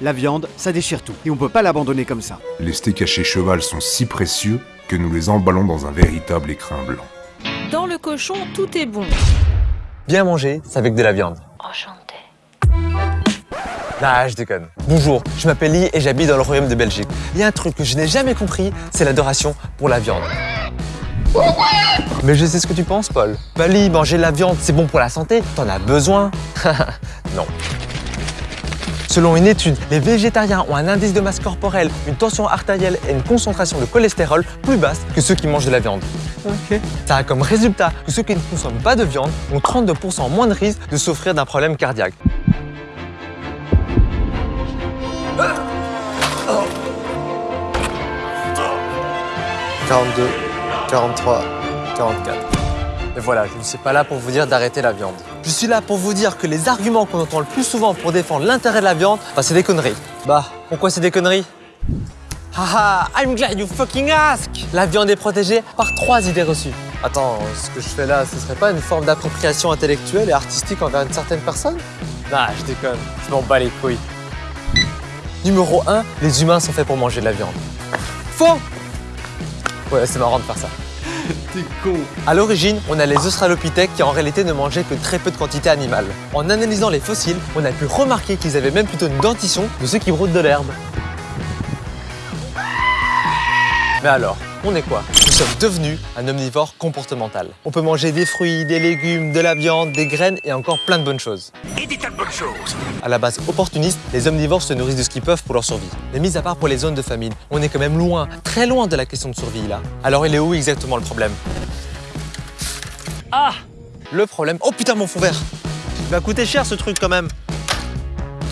La viande, ça déchire tout, et on peut pas l'abandonner comme ça. Les steaks hachés cheval sont si précieux que nous les emballons dans un véritable écrin blanc. Dans le cochon, tout est bon. Bien manger, c'est avec de la viande. Enchanté. Ah, je déconne. Bonjour, je m'appelle Lee et j'habite dans le royaume de Belgique. Il y a un truc que je n'ai jamais compris, c'est l'adoration pour la viande. Mais je sais ce que tu penses, Paul. Bah Lee, manger de la viande, c'est bon pour la santé, t'en as besoin. non. Selon une étude, les végétariens ont un indice de masse corporelle, une tension artérielle et une concentration de cholestérol plus basse que ceux qui mangent de la viande. Ça a comme résultat que ceux qui ne consomment pas de viande ont 32% moins de risque de souffrir d'un problème cardiaque. 42, 43, 44. Et voilà, je ne suis pas là pour vous dire d'arrêter la viande. Je suis là pour vous dire que les arguments qu'on entend le plus souvent pour défendre l'intérêt de la viande, bah c'est des conneries. Bah, pourquoi c'est des conneries? Haha, I'm glad you fucking ask La viande est protégée par trois idées reçues. Attends, ce que je fais là, ce serait pas une forme d'appropriation intellectuelle et artistique envers une certaine personne? Nah, je déconne, je m'en bats les couilles. Numéro 1, les humains sont faits pour manger de la viande. Faux Ouais, c'est marrant de faire ça. T'es con. À l'origine, on a les australopithèques qui en réalité ne mangeaient que très peu de quantité animale. En analysant les fossiles, on a pu remarquer qu'ils avaient même plutôt une dentition de ceux qui broutent de l'herbe. Mais alors, on est quoi? Sommes devenus un omnivore comportemental. On peut manger des fruits, des légumes, de la viande, des graines et encore plein de bonnes choses. Et des tas de bonnes choses. À la base opportuniste, les omnivores se nourrissent de ce qu'ils peuvent pour leur survie. Mais mis à part pour les zones de famine, on est quand même loin, très loin de la question de survie là. Alors il est où exactement le problème? Ah Le problème... Oh putain mon fond vert Il va coûter cher ce truc quand même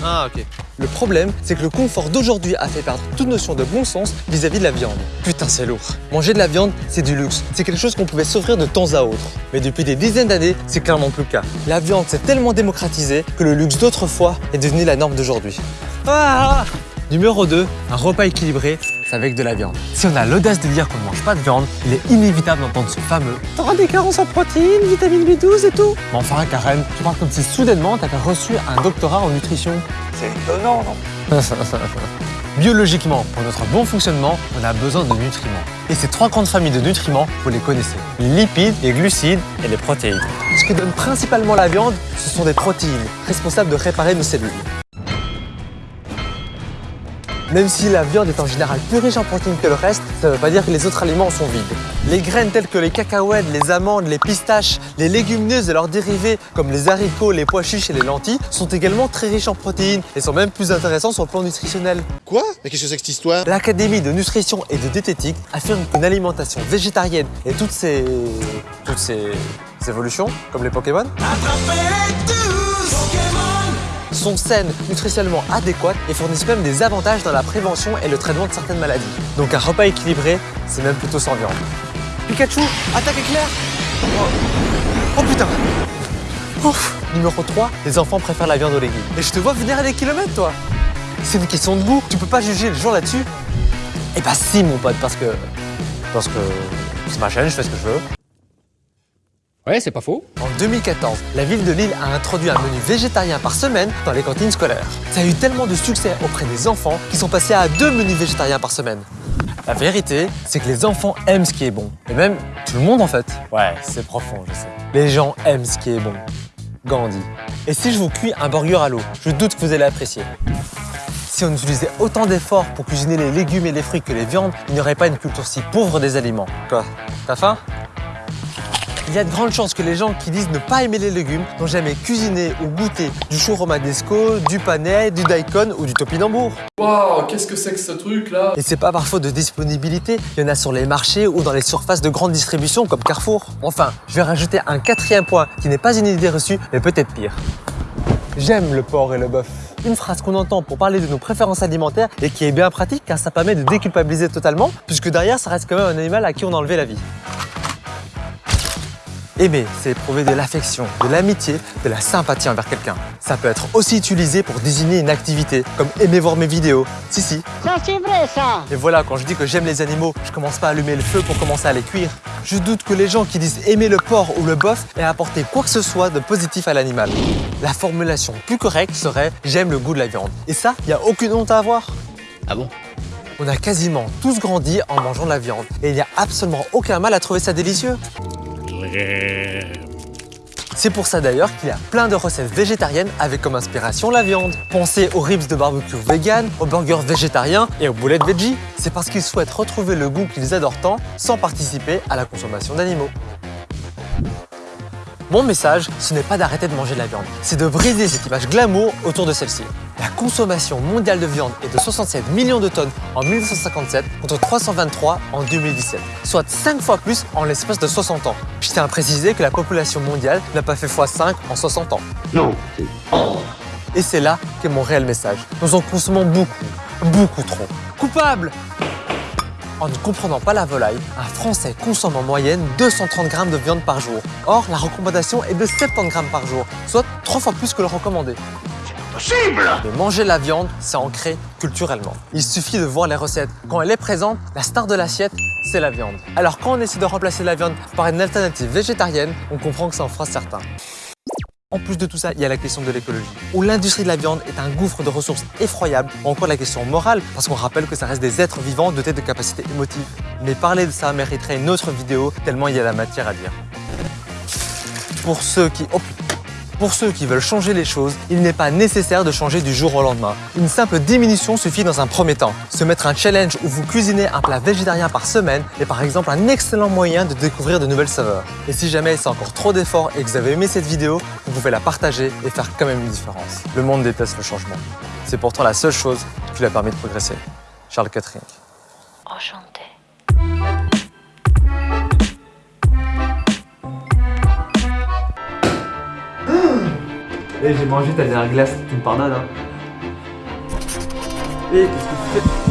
Ah ok. Le problème, c'est que le confort d'aujourd'hui a fait perdre toute notion de bon sens vis-à-vis de la viande. Putain, c'est lourd. Manger de la viande, c'est du luxe. C'est quelque chose qu'on pouvait s'offrir de temps à autre. Mais depuis des dizaines d'années, c'est clairement plus le cas. La viande s'est tellement démocratisée que le luxe d'autrefois est devenu la norme d'aujourd'hui. Ah Numéro 2, un repas équilibré, avec de la viande. Si on a l'audace de dire qu'on ne mange pas de viande, il est inévitable d'entendre ce fameux « T'auras des carences en protéines, vitamine B12 et tout ». Mais enfin, Karen, tu parles comme si soudainement t'avais reçu un doctorat en nutrition? C'est étonnant, non? Biologiquement, pour notre bon fonctionnement, on a besoin de nutriments. Et ces trois grandes familles de nutriments, vous les connaissez. Les lipides, les glucides et les protéines. Ce que donne principalement la viande, ce sont des protéines, responsables de réparer nos cellules. Même si la viande est en général plus riche en protéines que le reste, ça ne veut pas dire que les autres aliments sont vides. Les graines telles que les cacahuètes, les amandes, les pistaches, les légumineuses et leurs dérivés comme les haricots, les pois chiches et les lentilles sont également très riches en protéines et sont même plus intéressants sur le plan nutritionnel. Quoi? Mais qu'est-ce que c'est que cette histoire? L'Académie de nutrition et de diététique affirme qu'une alimentation végétarienne et toutes ces... toutes ces évolutions, comme les Pokémon, sont saines, nutritionnellement adéquates et fournissent même des avantages dans la prévention et le traitement de certaines maladies. Donc un repas équilibré, c'est même plutôt sans viande. Pikachu, attaque éclair Oh, oh putain Ouf. Numéro 3, les enfants préfèrent la viande aux légumes. Et je te vois venir à des kilomètres, toi C'est une question de goût, tu peux pas juger le jour là-dessus Eh bah si, mon pote, parce que... Parce que c'est ma chaîne, je fais ce que je veux. Ouais, c'est pas faux. En 2014, la ville de Lille a introduit un menu végétarien par semaine dans les cantines scolaires. Ça a eu tellement de succès auprès des enfants qu'ils sont passés à deux menus végétariens par semaine. La vérité, c'est que les enfants aiment ce qui est bon. Et même tout le monde en fait. Ouais, c'est profond, je sais. Les gens aiment ce qui est bon. Gandhi. Et si je vous cuis un burger à l'eau, je doute que vous allez apprécier. Si on utilisait autant d'efforts pour cuisiner les légumes et les fruits que les viandes, il n'y aurait pas une culture si pauvre des aliments. Quoi? T'as faim? Il y a de grandes chances que les gens qui disent ne pas aimer les légumes n'ont jamais cuisiné ou goûté du chou romanesco, du panais, du daikon ou du topinambour. Waouh, qu'est-ce que c'est que ce truc là Et c'est pas par faute de disponibilité, il y en a sur les marchés ou dans les surfaces de grande distribution comme Carrefour. Enfin, je vais rajouter un quatrième point qui n'est pas une idée reçue, mais peut-être pire. J'aime le porc et le bœuf. Une phrase qu'on entend pour parler de nos préférences alimentaires et qui est bien pratique car ça permet de déculpabiliser totalement puisque derrière ça reste quand même un animal à qui on a enlevé la vie. Aimer, c'est éprouver de l'affection, de l'amitié, de la sympathie envers quelqu'un. Ça peut être aussi utilisé pour désigner une activité, comme aimer voir mes vidéos. Si, si. Ça, c'est vrai, ça Et voilà, quand je dis que j'aime les animaux, je commence pas à allumer le feu pour commencer à les cuire. Je doute que les gens qui disent aimer le porc ou le bœuf aient apporté quoi que ce soit de positif à l'animal. La formulation plus correcte serait j'aime le goût de la viande. Et ça, il n'y a aucune honte à avoir. Ah bon? On a quasiment tous grandi en mangeant de la viande et il n'y a absolument aucun mal à trouver ça délicieux. C'est pour ça d'ailleurs qu'il y a plein de recettes végétariennes avec comme inspiration la viande. Pensez aux ribs de barbecue vegan, aux burgers végétariens et aux boulettes veggie. C'est parce qu'ils souhaitent retrouver le goût qu'ils adorent tant sans participer à la consommation d'animaux. Mon message, ce n'est pas d'arrêter de manger de la viande, c'est de briser cette image glamour autour de celle-ci. La consommation mondiale de viande est de 67 millions de tonnes en 1957 contre 323 en 2017, soit 5 fois plus en l'espace de 60 ans. Je tiens à préciser que la population mondiale n'a pas fait x5 en 60 ans. Non, Et c'est là qu'est mon réel message. Nous en consommons beaucoup, beaucoup trop. Coupable En ne comprenant pas la volaille, un Français consomme en moyenne 230 grammes de viande par jour. Or, la recommandation est de 70 grammes par jour, soit 3 fois plus que le recommandé. Mais manger la viande, c'est ancré culturellement. Il suffit de voir les recettes. Quand elle est présente, la star de l'assiette, c'est la viande. Alors quand on essaie de remplacer la viande par une alternative végétarienne, on comprend que ça en fera certains. En plus de tout ça, il y a la question de l'écologie, où l'industrie de la viande est un gouffre de ressources effroyables, ou encore la question morale, parce qu'on rappelle que ça reste des êtres vivants dotés de capacités émotives. Mais parler de ça mériterait une autre vidéo, tellement il y a la matière à dire. Pour ceux qui... oh. Pour ceux qui veulent changer les choses, il n'est pas nécessaire de changer du jour au lendemain. Une simple diminution suffit dans un premier temps. Se mettre un challenge où vous cuisinez un plat végétarien par semaine est par exemple un excellent moyen de découvrir de nouvelles saveurs. Et si jamais c'est encore trop d'efforts et que vous avez aimé cette vidéo, vous pouvez la partager et faire quand même une différence. Le monde déteste le changement. C'est pourtant la seule chose qui lui a permis de progresser. Charles Catherine. Enchanté. Eh, j'ai mangé ta dernière glace, tu me pardonnes, hein. Eh, qu'est-ce que tu fais?